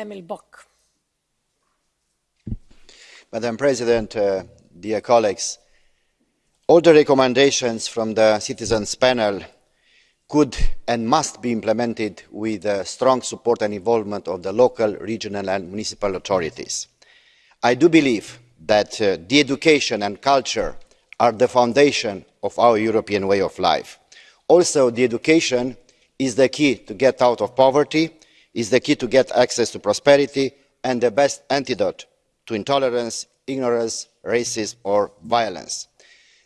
Emil Boc. Madam President, uh, dear colleagues, all the recommendations from the citizens panel could and must be implemented with uh, strong support and involvement of the local, regional and municipal authorities. I do believe that uh, the education and culture are the foundation of our European way of life. Also, the education is the key to get out of poverty, is the key to get access to prosperity and the best antidote to intolerance, ignorance, racism or violence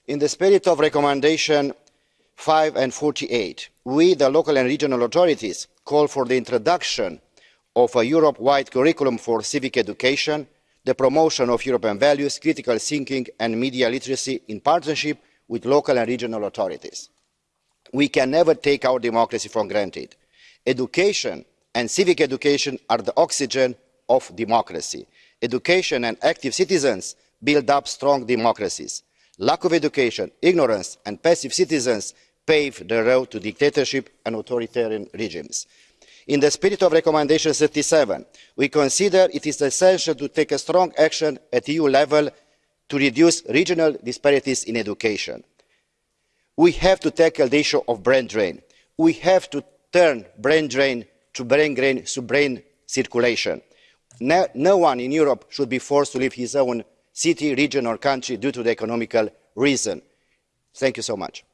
in the spirit of recommendation five and forty eight we the local and regional authorities call for the introduction of a europe wide curriculum for civic education the promotion of european values critical thinking and media literacy in partnership with local and regional authorities. we can never take our democracy for granted. education and civic education are the oxygen of democracy. education and active citizens build up strong democracies lack of education ignorance and passive citizens pave the road to dictatorship and authoritarian regimes. in the spirit of recommendation thirty seven we consider it is essential to take a strong action at eu level to reduce regional disparities in education. we have to tackle the issue of brain drain. we have to turn brain drain to brain brain circulation. no, no one in europe should be forced to leave his own city region or country due to the economic reason. thank you so much.